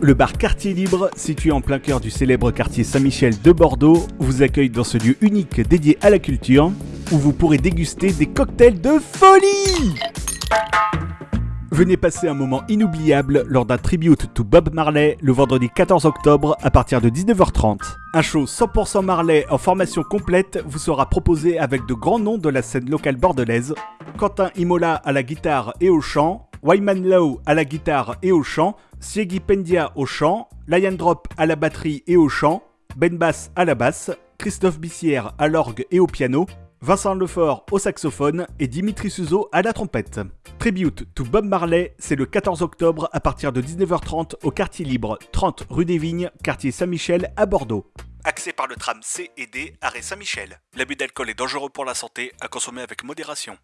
Le bar Quartier Libre, situé en plein cœur du célèbre quartier Saint-Michel de Bordeaux, vous accueille dans ce lieu unique dédié à la culture, où vous pourrez déguster des cocktails de folie Venez passer un moment inoubliable lors d'un tribute to Bob Marley le vendredi 14 octobre à partir de 19h30. Un show 100% Marley en formation complète vous sera proposé avec de grands noms de la scène locale bordelaise. Quentin Imola à la guitare et au chant, Wyman Lowe à la guitare et au chant, Siegi Pendia au chant, Lion Drop à la batterie et au chant, Ben Bass à la basse, Christophe Bissière à l'orgue et au piano, Vincent Lefort au saxophone et Dimitri Suzo à la trompette. Tribute to Bob Marley, c'est le 14 octobre à partir de 19h30 au quartier libre 30 rue des Vignes, quartier Saint-Michel à Bordeaux. Accès par le tram C et D, arrêt Saint-Michel. L'abus d'alcool est dangereux pour la santé, à consommer avec modération.